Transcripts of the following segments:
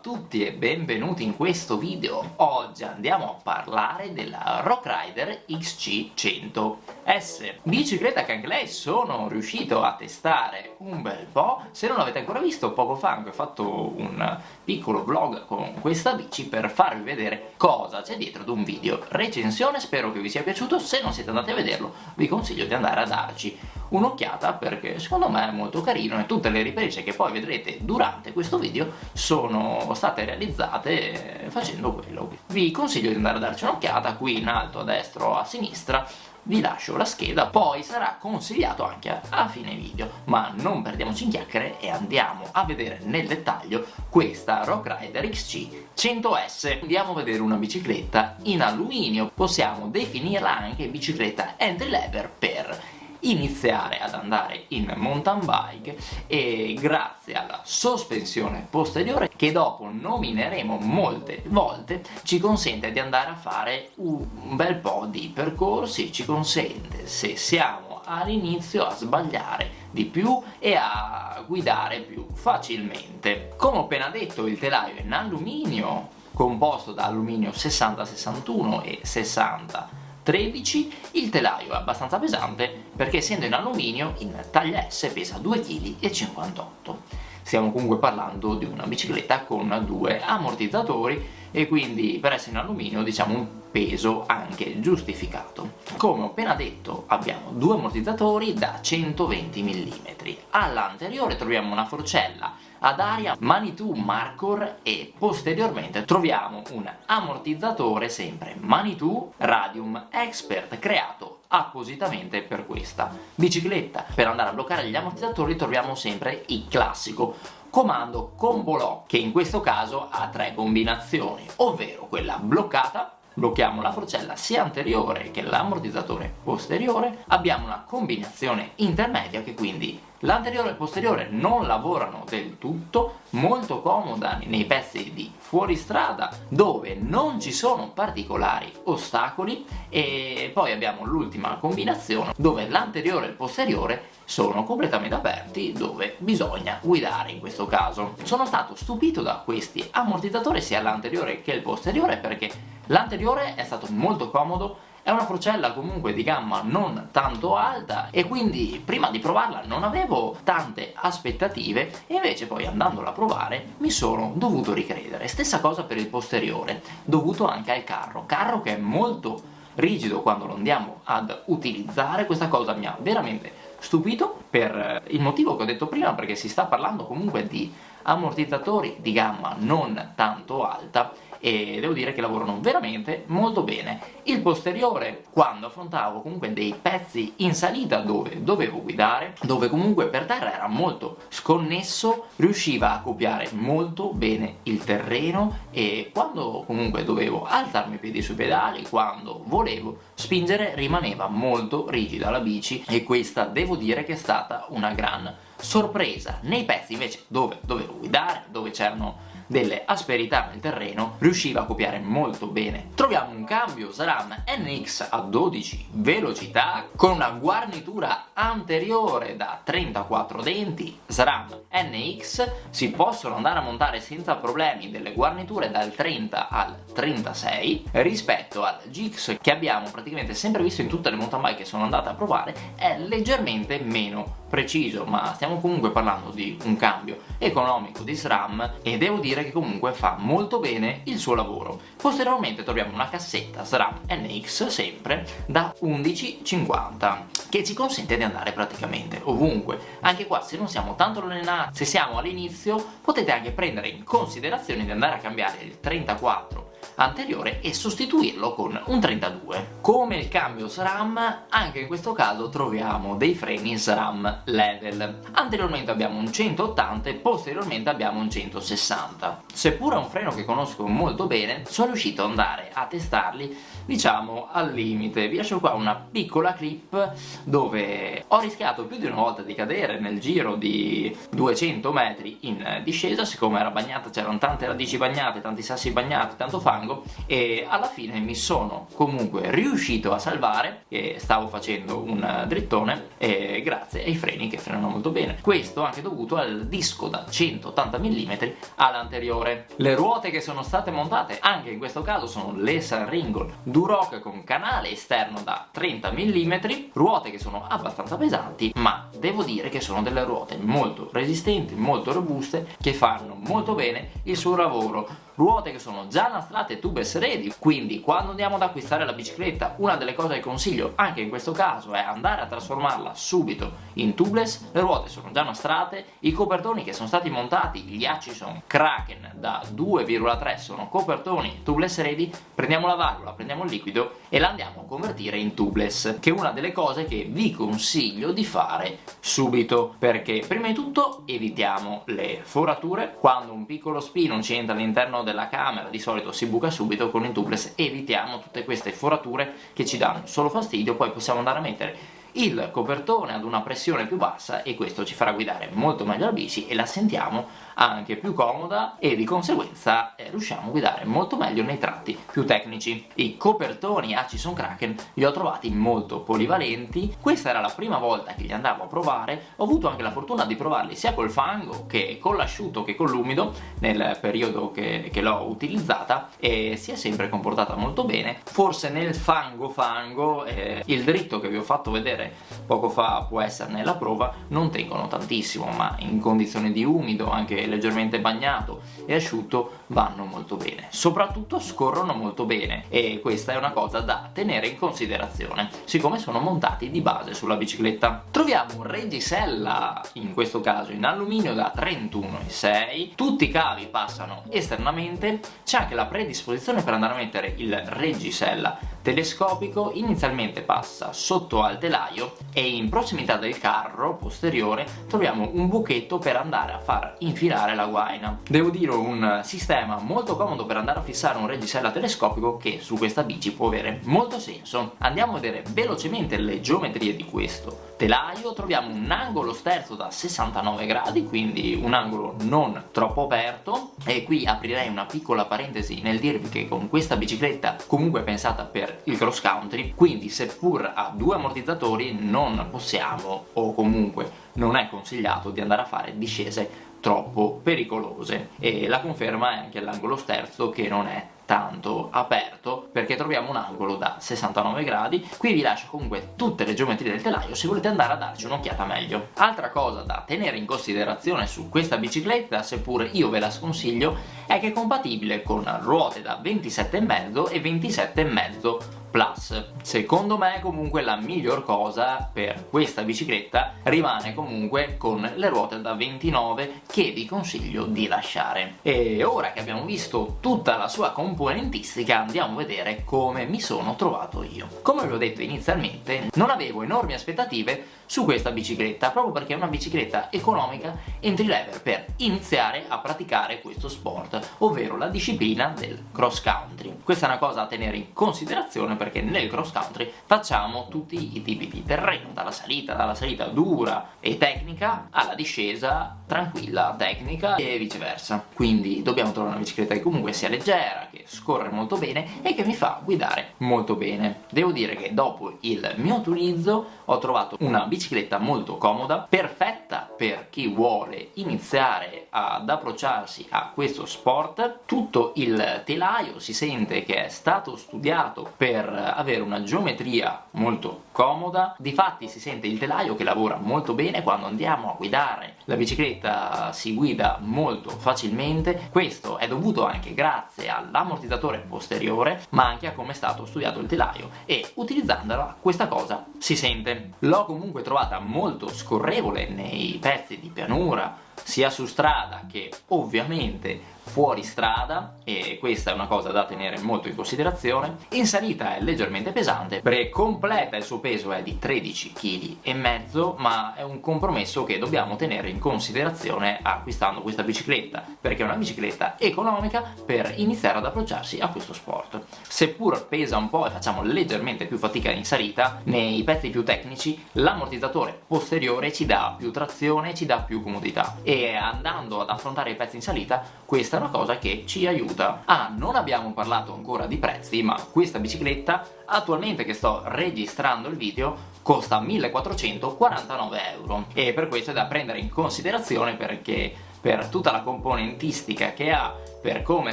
Tutti e benvenuti in questo video. Oggi andiamo a parlare della Rock Rider XC100S. Bicicletta che anche lei sono riuscito a testare un bel po'. Se non l'avete ancora visto, poco fa ho fatto un piccolo vlog con questa bici per farvi vedere cosa c'è dietro ad un video recensione. Spero che vi sia piaciuto. Se non siete andati a vederlo, vi consiglio di andare a darci un'occhiata perché secondo me è molto carino e tutte le riprese che poi vedrete durante questo video sono state realizzate facendo quello. Vi consiglio di andare a darci un'occhiata qui in alto a destra o a sinistra vi lascio la scheda, poi sarà consigliato anche a fine video, ma non perdiamoci in chiacchiere e andiamo a vedere nel dettaglio questa Rock Rider XC 100S. Andiamo a vedere una bicicletta in alluminio, possiamo definirla anche bicicletta entry level per iniziare ad andare in mountain bike e grazie alla sospensione posteriore che dopo nomineremo molte volte ci consente di andare a fare un bel po' di percorsi, ci consente se siamo all'inizio a sbagliare di più e a guidare più facilmente. Come ho appena detto il telaio è in alluminio composto da alluminio 60-61 e 60 13 il telaio è abbastanza pesante perché essendo in alluminio in taglia S pesa 2,58 kg stiamo comunque parlando di una bicicletta con due ammortizzatori e quindi per essere in alluminio diciamo un peso anche giustificato. Come ho appena detto abbiamo due ammortizzatori da 120 mm, all'anteriore troviamo una forcella ad aria Manitou Marcor e posteriormente troviamo un ammortizzatore sempre Manitou Radium Expert creato appositamente per questa bicicletta. Per andare a bloccare gli ammortizzatori troviamo sempre il classico comando combo lock che in questo caso ha tre combinazioni ovvero quella bloccata blocchiamo la forcella sia anteriore che l'ammortizzatore posteriore abbiamo una combinazione intermedia che quindi L'anteriore e il posteriore non lavorano del tutto, molto comoda nei pezzi di fuoristrada dove non ci sono particolari ostacoli e poi abbiamo l'ultima combinazione dove l'anteriore e il posteriore sono completamente aperti dove bisogna guidare in questo caso. Sono stato stupito da questi ammortizzatori sia l'anteriore che il posteriore perché l'anteriore è stato molto comodo è una forcella comunque di gamma non tanto alta e quindi prima di provarla non avevo tante aspettative e invece poi andandola a provare mi sono dovuto ricredere. Stessa cosa per il posteriore, dovuto anche al carro, carro che è molto rigido quando lo andiamo ad utilizzare, questa cosa mi ha veramente stupito per il motivo che ho detto prima perché si sta parlando comunque di ammortizzatori di gamma non tanto alta e devo dire che lavorano veramente molto bene. Il posteriore, quando affrontavo comunque dei pezzi in salita dove dovevo guidare, dove comunque per terra era molto sconnesso, riusciva a copiare molto bene il terreno e quando comunque dovevo alzarmi i piedi sui pedali, quando volevo spingere, rimaneva molto rigida la bici e questa devo dire che è stata una gran sorpresa. Nei pezzi invece dove dovevo guidare, dove c'erano delle asperità nel terreno riusciva a copiare molto bene. Troviamo un cambio SRAM NX a 12 velocità con una guarnitura anteriore da 34 denti SRAM NX si possono andare a montare senza problemi delle guarniture dal 30 al 36 rispetto al GX che abbiamo praticamente sempre visto in tutte le mountain bike che sono andate a provare è leggermente meno preciso ma stiamo comunque parlando di un cambio economico di SRAM e devo dire che comunque fa molto bene il suo lavoro. Posteriormente troviamo una cassetta SRAM NX sempre da 11,50 che ci consente di andare praticamente ovunque anche qua se non siamo tanto allenati se siamo all'inizio potete anche prendere in considerazione di andare a cambiare il 34 anteriore e sostituirlo con un 32. Come il cambio SRAM, anche in questo caso troviamo dei freni SRAM level. Anteriormente abbiamo un 180 e posteriormente abbiamo un 160. Seppur è un freno che conosco molto bene, sono riuscito ad andare a testarli diciamo al limite. Vi lascio qua una piccola clip dove ho rischiato più di una volta di cadere nel giro di 200 metri in discesa, siccome era bagnata, c'erano tante radici bagnate, tanti sassi bagnati, tanto fango, e alla fine mi sono comunque riuscito a salvare e stavo facendo un drittone e grazie ai freni che frenano molto bene. Questo anche dovuto al disco da 180 mm all'anteriore. Le ruote che sono state montate anche in questo caso sono le Sunringon Duroc con canale esterno da 30 mm ruote che sono abbastanza pesanti ma devo dire che sono delle ruote molto resistenti molto robuste che fanno molto bene il suo lavoro ruote che sono già nastrate tubeless ready. Quindi quando andiamo ad acquistare la bicicletta una delle cose che consiglio anche in questo caso è andare a trasformarla subito in tubeless. Le ruote sono già nastrate i copertoni che sono stati montati gli Hutchison Kraken da 2,3 sono copertoni tubeless ready. Prendiamo la valvola, prendiamo il liquido e la andiamo a convertire in tubeless che è una delle cose che vi consiglio di fare subito perché prima di tutto evitiamo le forature. Quando un piccolo spino ci entra all'interno della camera. Di solito si buca subito con il tubeless evitiamo tutte queste forature che ci danno solo fastidio poi possiamo andare a mettere il copertone ad una pressione più bassa e questo ci farà guidare molto meglio la bici e la sentiamo anche più comoda e di conseguenza eh, riusciamo a guidare molto meglio nei tratti più tecnici. I copertoni Hutchison Kraken li ho trovati molto polivalenti, questa era la prima volta che li andavo a provare, ho avuto anche la fortuna di provarli sia col fango che con l'asciutto che con l'umido nel periodo che, che l'ho utilizzata e si è sempre comportata molto bene, forse nel fango fango eh, il dritto che vi ho fatto vedere vedere. Poco fa può essere nella prova non tengono tantissimo ma in condizioni di umido anche leggermente bagnato e asciutto vanno molto bene. Soprattutto scorrono molto bene e questa è una cosa da tenere in considerazione siccome sono montati di base sulla bicicletta. Troviamo un reggisella in questo caso in alluminio da 31,6 tutti i cavi passano esternamente c'è anche la predisposizione per andare a mettere il reggisella telescopico inizialmente passa sotto al telaio e in prossimità del carro posteriore troviamo un buchetto per andare a far infilare la guaina. Devo dire un sistema molto comodo per andare a fissare un reggisella telescopico che su questa bici può avere molto senso. Andiamo a vedere velocemente le geometrie di questo telaio, troviamo un angolo sterzo da 69 gradi, quindi un angolo non troppo aperto. E qui aprirei una piccola parentesi nel dirvi che con questa bicicletta comunque pensata per il cross country quindi seppur ha due ammortizzatori non possiamo o comunque non è consigliato di andare a fare discese troppo pericolose. E la conferma è anche l'angolo sterzo che non è tanto aperto perché troviamo un angolo da 69 gradi. Qui vi lascio comunque tutte le geometrie del telaio se volete andare a darci un'occhiata meglio. Altra cosa da tenere in considerazione su questa bicicletta seppure io ve la sconsiglio è che è compatibile con ruote da 27,5 e 27,5 Plus. Secondo me comunque la miglior cosa per questa bicicletta rimane comunque con le ruote da 29 che vi consiglio di lasciare. E ora che abbiamo visto tutta la sua componentistica andiamo a vedere come mi sono trovato io. Come vi ho detto inizialmente non avevo enormi aspettative su questa bicicletta proprio perché è una bicicletta economica entry level per iniziare a praticare questo sport ovvero la disciplina del cross country. Questa è una cosa da tenere in considerazione perché nel cross country facciamo tutti i tipi di terreno dalla salita, dalla salita dura e tecnica alla discesa tranquilla, tecnica e viceversa. Quindi dobbiamo trovare una bicicletta che comunque sia leggera, che scorre molto bene e che mi fa guidare molto bene. Devo dire che dopo il mio utilizzo ho trovato una bicicletta bicicletta molto comoda, perfetta per chi vuole iniziare ad approcciarsi a questo sport, tutto il telaio si sente che è stato studiato per avere una geometria molto comoda, difatti si sente il telaio che lavora molto bene quando andiamo a guidare, la bicicletta si guida molto facilmente, questo è dovuto anche grazie all'ammortizzatore posteriore ma anche a come è stato studiato il telaio e utilizzandola questa cosa si sente. L'ho comunque trovata molto scorrevole nei pezzi di pianura sia su strada che ovviamente fuori strada e questa è una cosa da tenere molto in considerazione in salita è leggermente pesante perché completa il suo peso è di 13 kg e mezzo ma è un compromesso che dobbiamo tenere in considerazione acquistando questa bicicletta perché è una bicicletta economica per iniziare ad approcciarsi a questo sport. Seppur pesa un po' e facciamo leggermente più fatica in salita nei pezzi più tecnici l'ammortizzatore posteriore ci dà più trazione ci dà più comodità e andando ad affrontare i pezzi in salita questa è una cosa che ci aiuta. Ah, non abbiamo parlato ancora di prezzi ma questa bicicletta attualmente che sto registrando il video costa 1449 euro e per questo è da prendere in considerazione perché per tutta la componentistica che ha per come è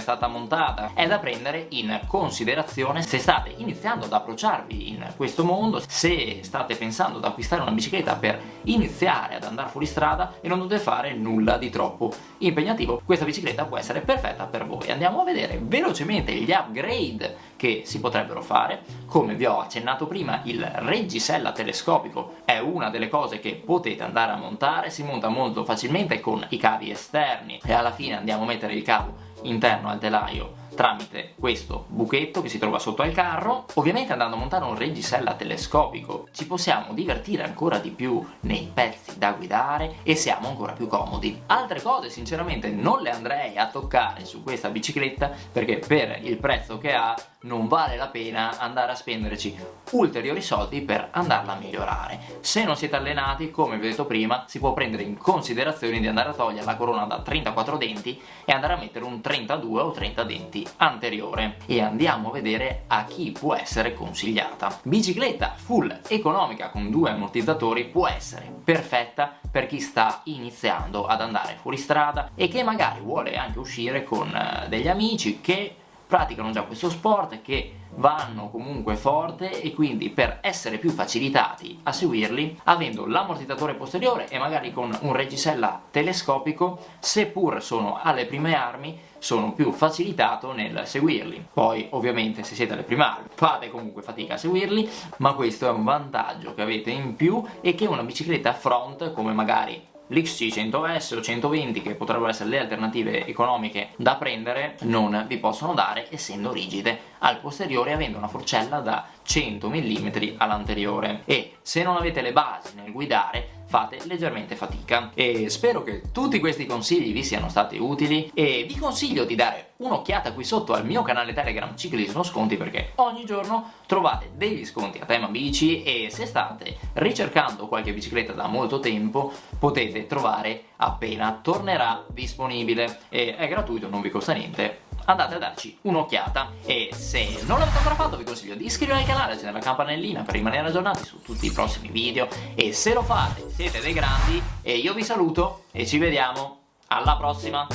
stata montata è da prendere in considerazione se state iniziando ad approcciarvi in questo mondo, se state pensando ad acquistare una bicicletta per iniziare ad andare fuori strada e non dovete fare nulla di troppo impegnativo, questa bicicletta può essere perfetta per voi. Andiamo a vedere velocemente gli upgrade che si potrebbero fare. Come vi ho accennato prima, il reggisella telescopico è una delle cose che potete andare a montare, si monta molto facilmente con i cavi esterni e alla fine andiamo a mettere il cavo interno al telaio tramite questo buchetto che si trova sotto al carro. Ovviamente andando a montare un reggisella telescopico ci possiamo divertire ancora di più nei pezzi da guidare e siamo ancora più comodi. Altre cose sinceramente non le andrei a toccare su questa bicicletta perché per il prezzo che ha non vale la pena andare a spenderci ulteriori soldi per andarla a migliorare. Se non siete allenati, come vi ho detto prima, si può prendere in considerazione di andare a togliere la corona da 34 denti e andare a mettere un 32 o 30 denti anteriore e andiamo a vedere a chi può essere consigliata. Bicicletta full economica con due ammortizzatori può essere perfetta per chi sta iniziando ad andare fuori strada e che magari vuole anche uscire con eh, degli amici che praticano già questo sport, che vanno comunque forte e quindi per essere più facilitati a seguirli, avendo l'ammortizzatore posteriore e magari con un reggisella telescopico, seppur sono alle prime armi, sono più facilitato nel seguirli. Poi ovviamente se siete alle prime armi fate comunque fatica a seguirli, ma questo è un vantaggio che avete in più e che una bicicletta front come magari l'XC100S o 120 che potrebbero essere le alternative economiche da prendere non vi possono dare essendo rigide al posteriore avendo una forcella da 100 mm all'anteriore. E se non avete le basi nel guidare fate leggermente fatica. E spero che tutti questi consigli vi siano stati utili. E vi consiglio di dare un'occhiata qui sotto al mio canale Telegram Ciclismo Sconti perché ogni giorno trovate degli sconti a tema bici e se state ricercando qualche bicicletta da molto tempo potete trovare appena tornerà disponibile. E è gratuito, non vi costa niente andate a darci un'occhiata e se non l'avete ancora fatto vi consiglio di iscrivervi al canale, accendere la campanellina per rimanere aggiornati su tutti i prossimi video e se lo fate siete dei grandi e io vi saluto e ci vediamo alla prossima